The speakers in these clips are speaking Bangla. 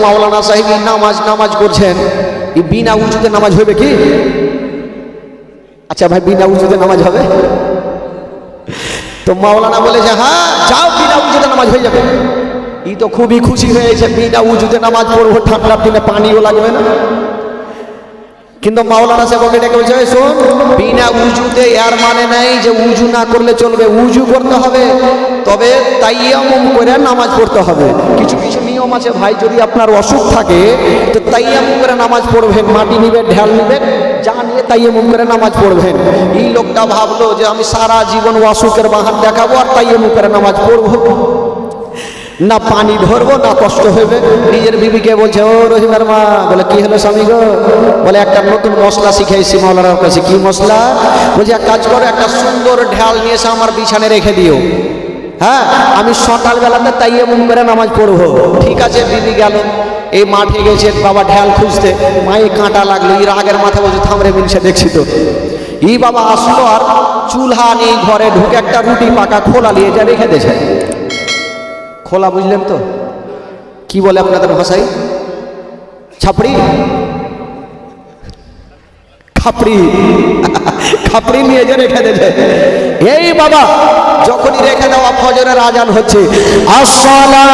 মাওলানা সাহেব নামাজ নামাজ করছেন। বিনা উঁচুতে নামাজ হবে কি? আচ্ছা ভাই, বিনা উঁচুতে নামাজ হবে? তো মাওলানা বলে যে হ্যাঁ যাও, বিনা উঁচুতে নামাজ হয়ে যাবে। ই তো খুবই খুশি হয়েছে, বিনা উঁচুতে নামাজ পড়ব ঠান্ডার দিনে পানিও লাগবে না। কিন্তু মাওলানা সাহেবকে ডেকে বলছে, "এই শোন, বিনা উজুতে এর মানে নাই যে উজু না করলে চলবে, উজু করতে হবে, তবে তাইয়ামুম করে নামাজ পড়তে হবে। কিছু কিছু নিয়ম আছে ভাই যদি আপনার অসুখ থাকে, তো তাইয়ামুম করে নামাজ পড়বেন, মাটি নিবেন, ঢাল নিবেন, যা নিয়ে তাইয়ামুম করে নামাজ পড়বেন। এই লোকটা ভাবলো যে আমি সারা জীবন অসুখের বাহার দেখাবো আর তাইয়ামুম করে নামাজ পড়ব। না পানি ধরবো, না কষ্ট হবে। নিজের বিবিকে বলছে, ও রহিমার মা বলে, কি হলো স্বামী গো? বলে, একটা নতুন মশলা শিখাইছি মাওলানার কাছে। কি মশলা? বলছে, এক কাজ করো, একটা সুন্দর ঢাল নিয়ে এসে আমার বিছানে রেখে দিও। হ্যাঁ আমি সকালবেলাতে তাই মুম করে নামাজ পড়ব। ঠিক আছে, দিদি গেল। এই মাঠে গেছে, বাবা ঢাল খুঁজতে। মায়ে কাঁটা লাগল, এই রাগের মাথা বলছে থামরে মিনসে, দেখছি তো। ই বাবা আসলো আর চুলহা নেই ঘরে ঢুকে একটা রুটি পাকা খোলা নিয়ে যা রেখে দিয়েছে। খোলা বুঝলেন তো? কি বলে আপনাদের ভাষায় ছাপড়ি? খাপড়ি। খাপড়ি নিয়ে যে রেখে দেবে। এই বাবা, যখনই রেখে দেওয়া ফজরের আজান হচ্ছে আসসালা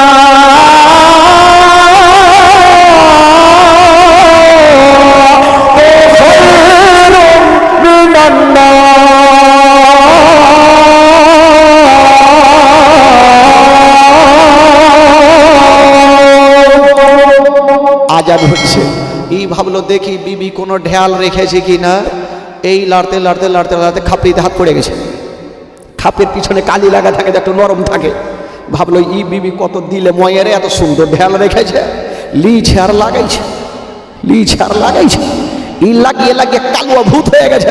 আজান হচ্ছে। এই ভাবলো, দেখি বিবি কোনো ঢেয়াল রেখেছে কি না এই লাড়তে লাড়তে লাড়তে লাড়তে খাপড়িতে হাত পড়ে গেছে। খাপের পিছনে কালি লাগা থাকে একটু নরম থাকে। ভাবলো, ই বিবি কত দিলে ময়েরে, এত সুন্দর ঢেয়াল রেখেছে। লি ছার লাগাইছে লি ছার লাগাইছে। ই লাগিয়ে লাগিয়ে কালুয়া ভূত হয়ে গেছে।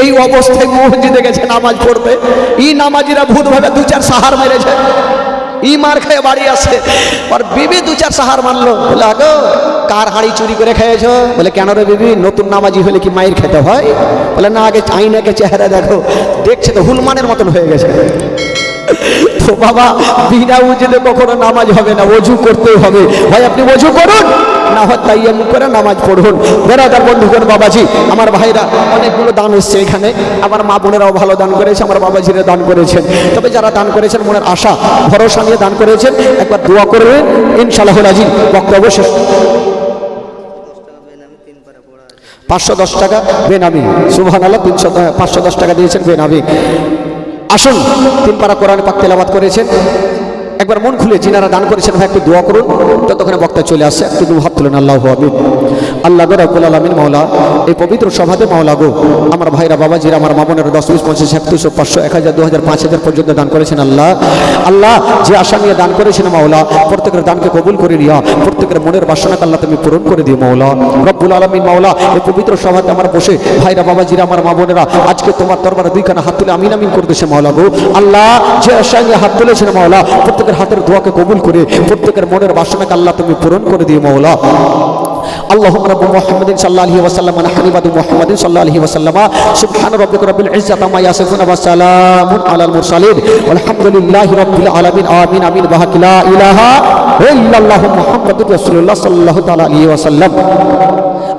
এই অবস্থায় মসজিদে গেছে নামাজ পড়তে। ই নামাজিরা ভূত ভাবে দু চার সাহার মেরেছে। ই মার খেয়ে বাড়ি আসে। আর বিবি দু চার সাহার মানলো। বলে, আগো, কার হাঁড়ি চুরি করে খেয়েছ? বলে, কেন রে বিবি? নতুন নামাজি হলে কি মায়ের খেতে হয়? বলে, না, আগে আইনাকে চেহারা দেখো। দেখছে তো হুলমানের মতন হয়ে গেছে। তো বাবা, বিনা উজুতে কখনো নামাজ হবে না অজু করতেই হবে। ভাই, আপনি অজু করুন, না হয় তাই এমন করে নামাজ পড়ুন। বেড়াদার বন্ধুগণ বাবাজি, আমার ভাইরা অনেকগুলো দান এসছে এখানে। আমার মা বোনেরাও ভালো দান করেছে, আমার বাবাজিরা দান করেছেন। তবে যারা দান করেছেন, মনের আশা, ভরসা নিয়ে দান করেছেন, একবার দোয়া করবেন ইনশাল্লাহ রাজি বক্তব্য শেষ। পাঁচশো দশ টাকা বেনামি সুবহান আল্লাহ তিনশো, পাঁচশো দশ টাকা দিয়েছেন বেনামি। আসুন। তিন পারা কোরআন পাক তেলাবাদ করেছেন। একবার মন খুলে যিনারা দান করেছেন, ভাই, একটু দোয়া করুন। ততক্ষণে বক্তা চলে আসছে একটু হাত তুলেন, আল্লাহ আমিন আল্লাহ গো রব্বুল আলমিন মাওলা, এই পবিত্র সভাতে মাওলা গো, আমার ভাইরা, বাবাজিরা, আমার মামনের দশ, বিশ পঞ্চাশ এক দুশো পাঁচশো, এক হাজার, দু হাজার, পাঁচ হাজার পর্যন্ত দান করেছেন আল্লাহ। আল্লাহ, যে আশা নিয়ে দান করেছেন মাওলা, প্রত্যেকের দানকে কবুল করে নিয়া, প্রত্যেকের মনের বাসনাকে আল্লাহ তুমি পূরণ করে দিও মাওলা। রব্বুল আলমিন মাওলা, এই পবিত্র সভাতে আমার বসে ভাইরা, বাবাজিরা, আমার মা বোনেরা, আজকে তোমার দরবারে দুইখানা হাত তুলে আমিন আমিন করতেছে মাওলা গো। আল্লাহ, যে আশা নিয়ে হাত তুলেছেন মাওলা, প্রত্যেকের হাতের দোয়াকে কবুল করে, প্রত্যেকের মনের বাসনাকে আল্লাহ তুমি পূরণ করে দিও মাওলা। اللهم رب محمد صلى الله عليه وسلم ونحن عباد محمد صلى الله عليه وسلم سبحان ربك رب العزة عما يصفون وسلام على المرسلين والحمد لله رب العالمين آمين آمين بحق لا إله إلا الله محمد رسول الله صلى الله تعالى عليه وسلم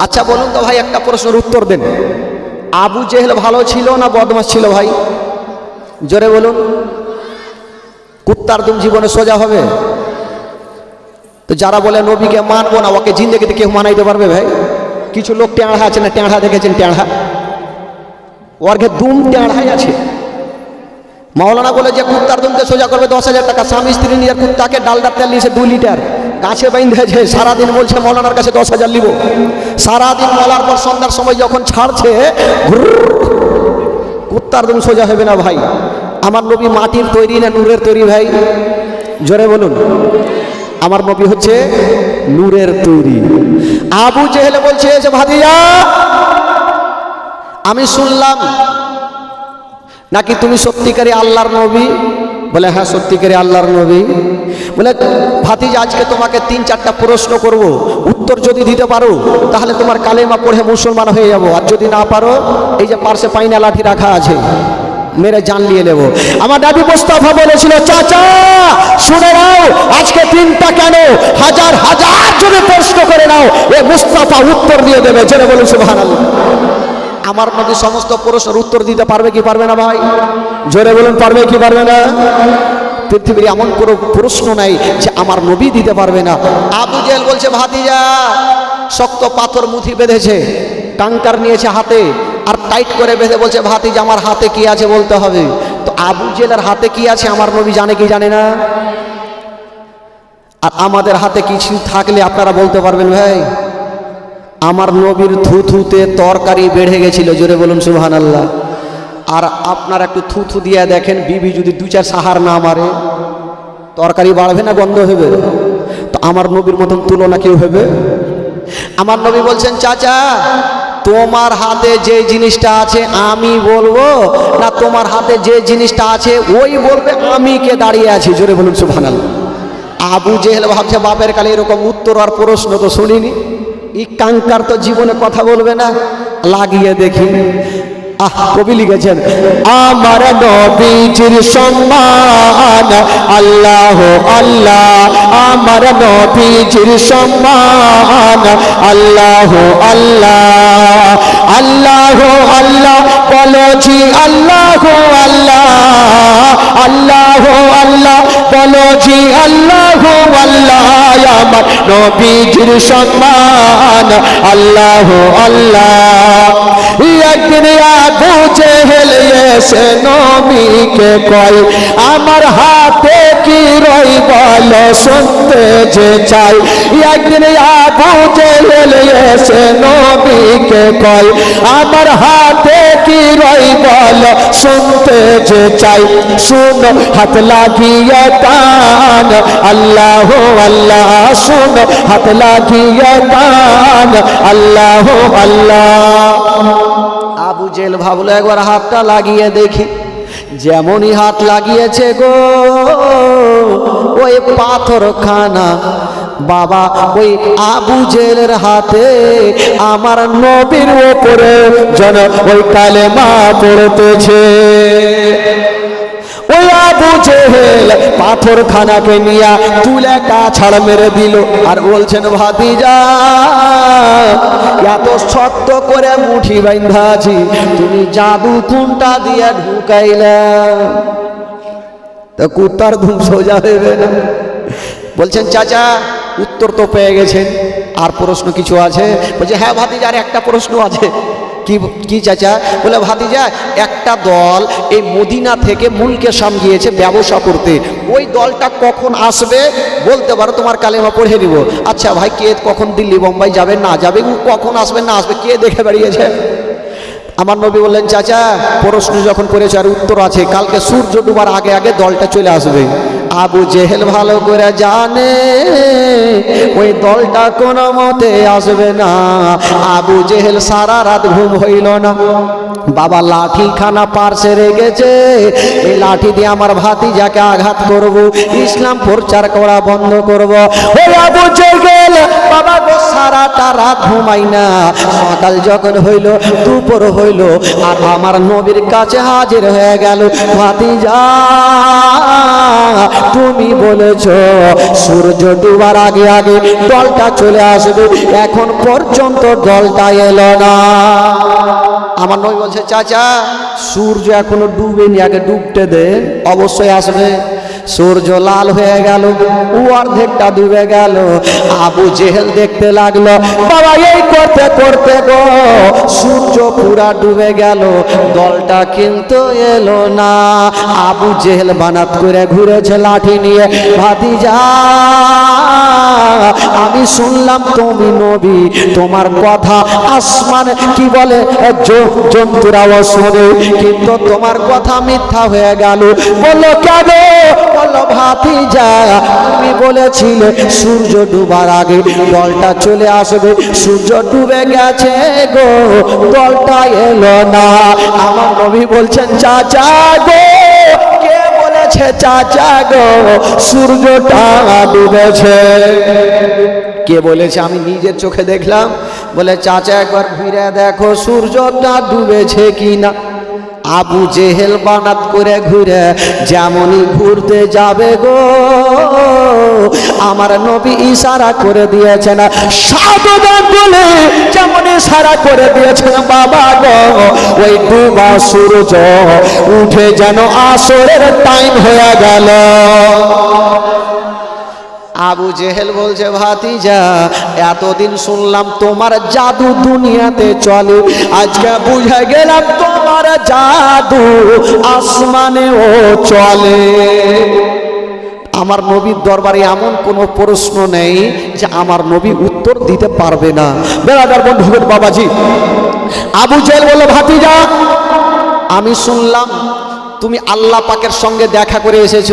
আচ্ছা বলুন তো ভাই একটা প্রশ্নের উত্তর দেন আবু জেহেল ভালো ছিল না বদমাস ছিল ভাই জোরে বলুন কুত্তার দুম জীবনে সোজা হবে তো যারা বলে নবীকে মানবো না, ওকে জিন্দগিতে কেউ মানাইতে পারবে ভাই? কিছু লোক টেঁড়া আছে না টেঁড়া দেখেছেন টেঁড়া ওর ঘে দুম টেঁড়াই আছে। মাওলানা বলে যে কুত্তার দুমকে সোজা করবে দশ হাজার টাকা, স্বামী স্ত্রী নিজের কুত্তাকে ডালডার তেল নিয়েছে দু লিটার। গাছে বাইন্ধেছে সারাদিন বলছে মৌলানার কাছে দশ হাজার নিব। সারাদিন বলার পর সন্ধ্যার সময় যখন ছাড়ছে কুত্তার দুম সোজা হবে না ভাই। আমার নবী মাটির তৈরি না নূরের তৈরি ভাই? জোরে বলুন। আমার নবী হচ্ছে নূরের তৈরি। আবু জেহেলে বলছে যে ভাদিয়া আমি শুনলাম নাকি তুমি সত্যিকারী আল্লাহর নবী? বলে হ্যাঁ সত্যিকারী আল্লাহর নবী। বলে, ভাতিজা, আজকে তোমাকে তিন চারটা প্রশ্ন করব। উত্তর যদি দিতে পারো, তাহলে তোমার কালেমা পড়ে মুসলমান হয়ে যাব। আর যদি না পারো, এই যে পার্শ্বে পাইনা লাঠি রাখা আছে মেরে জান নিয়ে নেব। আমার দাবি মোস্তফা বলেছিল, চাচা, শুনে নাও, আজকে দিনটা কেন? হাজার হাজার জনে প্রশ্ন করে নাও, এ মুস্তাফা উত্তর দিয়ে দেবে জেনে বলুন, সুবহানাল্লাহ। আমার নবী সমস্ত প্রশ্নের উত্তর দিতে পারবে কি পারবে না, ভাই? জোরে বলুন, পারবে কি পারবে না? পৃথিবীর এমন কোনো প্রশ্ন নাই যে আমার নবী দিতে পারবে না। আবু জেল বলছে, ভাতিজা, শক্ত পাথর মুথি বেঁধেছে টাঙ্কার নিয়েছে হাতে আর টাইট করে বেঁধে বলছে ভাতি যে আমার হাতে কি আছে বলতে হবে? তো আবু জেলার হাতে কি আছে আমার নবী জানে কি জানে না? আর আমাদের হাতে কিছু থাকলে আপনারা বলতে পারবেন ভাই? আমার নবীর থুথুতে তরকারি বেড়ে গেছিল, জোরে বলুন সুবহান আল্লাহ আর আপনার একটু থুথু দিয়ে দেখেন, বিবি যদি দু চার সাহার না মারে, তরকারি বাড়বে না, বন্ধ হবে তো আমার নবীর মতন তুলনা কেউ হবে? আমার নবী বলছেন, চাচা তোমার হাতে যে জিনিসটা আছে, আমি বলব, না, তোমার হাতে যে জিনিসটা আছে, ওই বলবে, আমি কে দাঁড়িয়ে আছি। জোরে বলুন সুফানাল আবু জেহেল ভাবছে, বাপের কালে এরকম উত্তর আর প্রশ্ন তো শুনিনি। ই কাঙ্কার তো জীবনে কথা বলবে না, লাগিয়ে দেখি। কবি লিখেছেন, আমার নবীজির সম্মান, আল্লাহ আল্লাহ, আমার নবীজির সম্মান, আল্লাহ আল্লাহ আল্লাহ আল্লাহ, বলছি আল্লাহ আল্লাহ আল্লাহ আল্লাহ, বলছি আল্লাহ আল্লাহ নবীজির সম্মান। আল্লাহ আল্লাহ। একদিন আবু জেহেল নবীকে কয় আমার হাতে কি রই বল, শুনতে যে চাই। একদিন আবু এসে নবীকে কয়, আমার হাতে কি রই বল, শুনতে যে চাই। শুন, হাত লাগিয়ে কান আল্লাহ আল্লাহ, শুন, হাত লাগিয়ে কান আল্লাহ আল্লাহ। আবু জেল ভাবলো, একবার হাতটা লাগিয়ে দেখি। যেমনই হাত লাগিয়েছে গো, ওই পাথর খানা বাবা, ওই আবু জেলের হাতে আমার নবীর ওপরে যেন ওই কালেমা পড়তেছে। জেহেল পাথর খানাকে নিয়ে তুলে কাছাড় মেরে দিল। আর বলছেন, ভাতিজা, এত শক্ত করে মুঠি বাইন্ধা আছি তুমি জাদু কোনটা দিয়ে ঢুকাইলা? তো কুত্তার ধুম সোজা হইবে না বলছেন, চাচা, উত্তর তো পেয়ে গেছেন। আর প্রশ্ন কিছু আছে? বলছে হ্যাঁ ভাতিজার একটা প্রশ্ন আছে। কি কি চাচা? বলে, ভাতিজা, একটা দল এই মদিনা থেকে মুলকে সাম গিয়েছে ব্যবসা করতে। ওই দলটা কখন আসবে? বলতে পারো, তোমার কালেমা পড়ে দিব আচ্ছা ভাই, কে কখন দিল্লি, বোম্বাই যাবে, না যাবে কখন আসবে, না আসবে, কে দেখে বেরিয়েছে? আমার নবী বললেন, চাচা প্রশ্ন যখন করেছে আর উত্তর আছে, কালকে সূর্য ডুবার আগে আগে দলটা চলে আসবে। আবু জেহেল ভালো করে জানে, ওই দলটা কোনো মতে আসবে না। আবু জেহেল সারা রাত ঘুম হইল না। বাবা লাঠি খানা পার্সে রেখেছে এই লাঠি দিয়ে আমার ভাতিজাকে আঘাত করব, ইসলাম প্রচার করা বন্ধ করব। ওই আবু জেহেল, বাবা গো সারাটা রাত ঘুমাই না। সকাল যখন হইল, দুপুর হইল, আর আমার নবীর কাছে হাজির হয়ে গেল ভাতিজা। তুমি বলেছ, সূর্য ডুবার আগে আগে দলটা চলে আসবে, এখন পর্যন্ত দলটা এলো না। আমার নই বলছে, চাচা, সূর্য এখনও ডুবেনি, আগে ডুবতে দে, অবশ্যই আসবে। সূর্য লাল হয়ে গেল ও অর্ধেকটা ডুবে গেল। আবু জেহেল দেখতে লাগল, বাবা, এই করতে করতে গো, সূর্য পুরা ডুবে গেল, দলটা কিন্তু এলো না। আবু জেহেল বানাত করে ঘুরেছে লাঠি নিয়ে ভাতি যা আমি শুনলাম তুমি নবী, তোমার কথা আসমান কি বলে? জন্তুরাও শোনে, কিন্তু তোমার কথা মিথ্যা হয়ে গেল। বলল কেন? বলল ভাতি যা তুমি বলেছিলে সূর্য ডুবার আগে দলটা চলে আসবে। সূর্য ডুবে গেছে গো, দলটা এলো না। আমার নবী বলছেন, চাচা গো বলেছে, চাচা গো, সূর্যটা ডুবেছে। কে বলেছে? আমি নিজের চোখে দেখলাম। বলে, চাচা, একবার ঘুরে দেখো, সূর্যটা ডুবেছে কি না আবু জেহেল বানাত করে ঘুরে যেমনই ঘুরতে যাবে গো। আমার নবী ইশারা করে দিয়েছেন সাধুদান বলে যেমন ইশারা করে দিয়েছেন, বাবা গো, ওই ডুবা সূর্য উঠে যেন আসরের টাইম হয়ে গেল। আবু জেহেল বলছে, ভাতিজা, এতদিন শুনলাম তোমার জাদু দুনিয়াতে চলে। আজকে বুঝে গেলাম তোমার জাদু আসমানেও চলে। আমার নবীর দরবারে এমন কোনো প্রশ্ন নেই যে আমার নবী উত্তর দিতে পারবে না। বেড়াদার বন্ধুগণ বাবাজি। আবু জেহেল বলল, ভাতিজা, আমি শুনলাম তুমি আল্লাহ পাকের সঙ্গে দেখা করে এসেছ।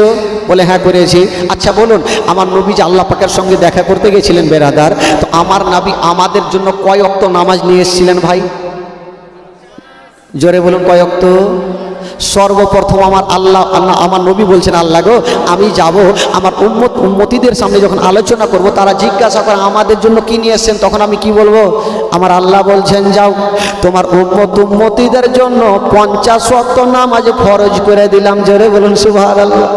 বলে হ্যাঁ করেছি। আচ্ছা বলুন, আমার নবী যে আল্লাহ পাকের সঙ্গে দেখা করতে গেছিলেন বেরাদার তো আমার নাবি আমাদের জন্য কয় অক্ত নামাজ নিয়ে এসেছিলেন ভাই? জোরে বলুন কয় অক্ত? সর্বপ্রথম আমার আল্লাহ আল্লাহ, আমার নবী বলছেন, আল্লাহ গো, আমি যাব, আমার উম্মত, উম্মতিদের সামনে যখন আলোচনা করব, তারা জিজ্ঞাসা করে, আমাদের জন্য কি নিয়ে এসছেন? তখন আমি কি বলব? আমার আল্লাহ বলছেন, যাও, তোমার উম্মত, উম্মতিদের জন্য পঞ্চাশ ওয়াক্ত নামাজ ফরজ করে দিলাম। জোরে বলুন সুভার আল্লাহ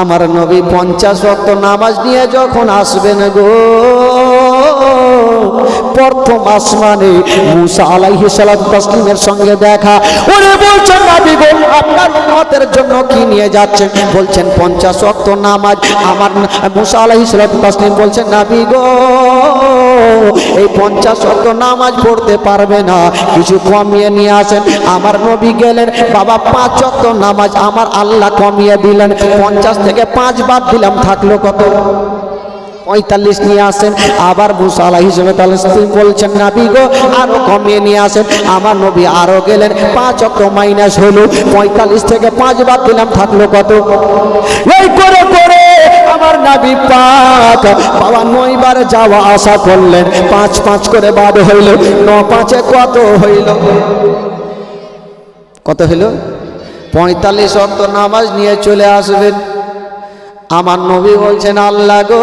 আমার নবী পঞ্চাশ ওয়াক্ত নামাজ নিয়ে যখন আসবেন গো প্রথম আসমানে মুসা আলাইহি সালাতু তাসলিমের সঙ্গে দেখা। ওরে বলছেন, নবী গো, আপনার উম্মতের জন্য কি নিয়ে যাচ্ছেন? বলছেন, পঞ্চাশ ওয়াক্ত নামাজ। আমার মুসা আলাইহি সালাতু তাসলিম বলছেন, নবী গো, এই পঞ্চাশ ওয়াক্ত নামাজ পড়তে পারবে না। কিছু কমিয়ে নিয়ে আসেন। আমার নবী গেলেন, বাবা, পাঁচ ওয়াক্ত নামাজ আমার আল্লাহ কমিয়ে দিলেন। পঞ্চাশ থেকে পাঁচ বার দিলাম, থাকল কত? পঁয়তাল্লিশ নিয়ে আসেন। আবার মুসা আলাহি বলছেন, নাবি গো, আরও কমিয়ে নিয়ে আসেন। আমার নবী আরও গেলেন। পাঁচ অক্ট মাইনাস হলো, পঁয়তাল্লিশ থেকে পাঁচ বার দিলাম, থাকল কত? এই করে করে, আমার নাবি পাক বাবা নয়বার যাওয়া আশা করলেন। পাঁচ পাঁচ করে বাদ হইল, ন পাঁচে কত হইল? কত হইল? পঁয়তাল্লিশ অক্ট নামাজ নিয়ে চলে আসবেন। আমার নবী বলছেন, আল্লাহ গো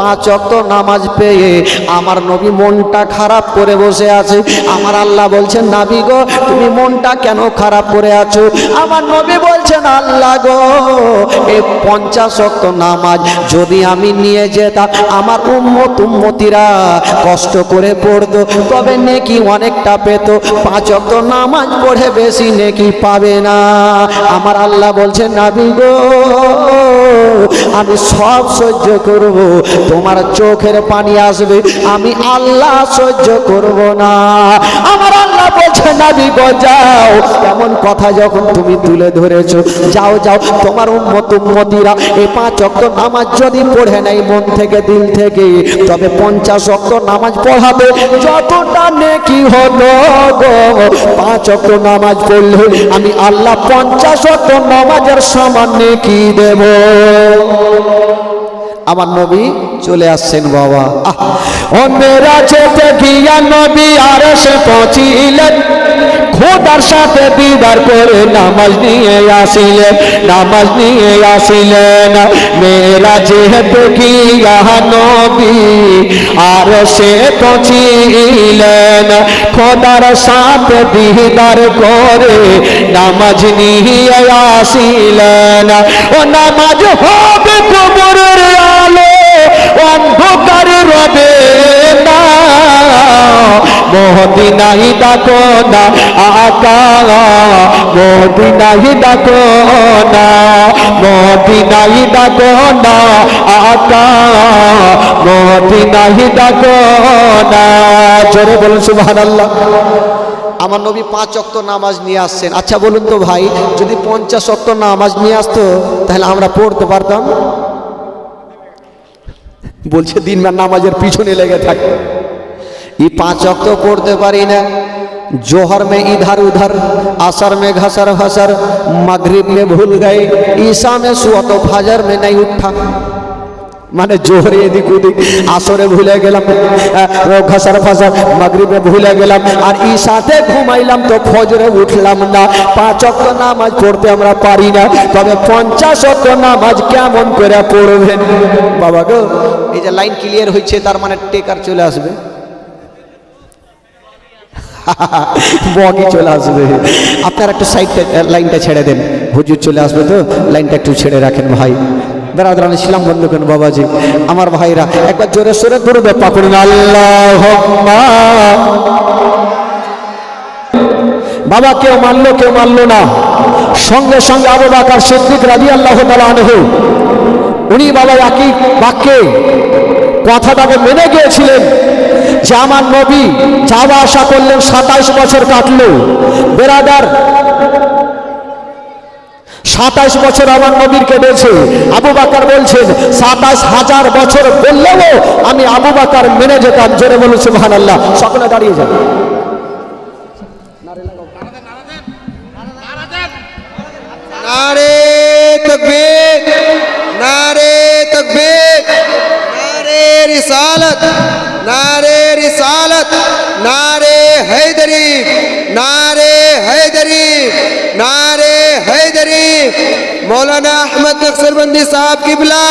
পাঁচ অক্ত নামাজ পেয়ে আমার নবী মনটা খারাপ করে বসে আছে। আমার আল্লাহ বলছেন, নাবি গো, তুমি মনটা কেন খারাপ করে আছো? আমার নবী বলছেন, আল্লাহ গো এই পঞ্চাশ অক্ত নামাজ যদি আমি নিয়ে যেতাম, আমার উম্মত উম্মতিরা কষ্ট করে পড়তো। তবে নেকি অনেকটা পেত। পাঁচ অক্ত নামাজ পড়ে বেশি নেকি পাবে না। আমার আল্লাহ বলছেন, নাবি গো, আমি সব সহ্য করব। তোমার চোখের পানি আসবে, আমি আল্লাহ সহ্য করব না। আমার আল্লাহ বলছে, নাবি যাও এমন কথা যখন তুমি তুলে ধরেছো, যাও যাও, তোমার উম্মত, উম্মতিরা এই পাঁচ অক্ত নামাজ যদি পড়ে নেয় মন থেকে, দিল থেকে, তবে পঞ্চাশ অক্ত নামাজ পড়াবে। যতটা নেকি হলো গো, পাঁচ অক্ত নামাজ পড়লে আমি আল্লাহ পঞ্চাশ অক্ত নামাজের সমান নেকি দেব। আমার নবী চলে আসছেন, বাবা। মেরা যেতে গিয়া নবী আর সে পৌঁছিলেন। খোদার সাথে দিদার করে নামাজ নিয়ে আসিলেন, নামাজ নিয়ে আসিলেন। মেরা যেহেতু গিয়া নবী আর সে পৌঁছিলেন, খোদার সাথে দিদার করে নামাজ নিয়ে আসিলেন। ও নামাজ হবে কবরের মদিনাই ডাকো না আকা মদিনাই ডাকো না মদিনাই ডাকো না আকা মদিনাই ডাকো না জোরে বলুন সুবহানাল্লাহ। আমার নবী পাঁচ অক্ত নামাজ নিয়ে আসছেন। আচ্ছা বলুন তো ভাই, যদি পঞ্চাশ অক্ত নামাজ নিয়ে আসতো, তাহলে আমরা পড়তে পারতাম? বলছে দিনবার নামাজের পিছনে লেগে থাকে। ই পাঁচ অক্ত পড়তে পারি না जोहर में इधर उधर असर में घसर घसर मगरिब में भूल गए ईसा में सुआ तो फजर में नहीं उठा মানে জোহরে এদিক ওদিক আসরে ভুলে গেলাম আহ, ঘসার ফাসার মাগরিবে ভুলে গেলাম আর ঈশাতে ঘুমাইলাম তো ফজরে উঠলাম না পাঁচ অক্ট নামাজ পড়তে আমরা পারি না তবে পঞ্চাশ অক্ট নামাজ কেমন করে পড়বেন বাবা গো এই যে লাইন ক্লিয়ার হয়েছে তার মানে টেকার চলে আসবে বগি চলে আসবে। আপনার একটা সাইডটা লাইনটা ছেড়ে দেন। হুজুর চলে আসবে তো? লাইনটা একটু ছেড়ে রাখেন ভাই। বেড়াদান ইসলাম বন্ধ করেন বাবাজি? আমার ভাইরা একবার জোরে সোরে দূরে পাকুড়ুন আল্লাহ বাবা কেউ মানলো কেউ মানলো না। সঙ্গে সঙ্গে আবু বাকার সিদ্দিক রাজি আল্লাহ আনহু। উনি বাবা একই বাক্যে কথাটাকে মেনে গিয়েছিলেন। যে আমার নবী যাওয়া আসা করলেন সাতাইশ বছর কাটলো। বেরাদার, সাতাইশ বছর আমার নবীর কেটেছে। আবু বাকার বলছেন, সাতাইশ হাজার বছর বললেও আমি আবু বাকার মেনে যেতাম। জোরে বলুন সুবহান আল্লাহ সকলে দাঁড়িয়ে যান। নারে তকবীর নারে তকবীর, নারে রিসালত। नारे रिसालत नारे हैदरी नारे हैदरी नारे हैदरी। मौलाना अहमद नक्सरबंदी साहब की बिला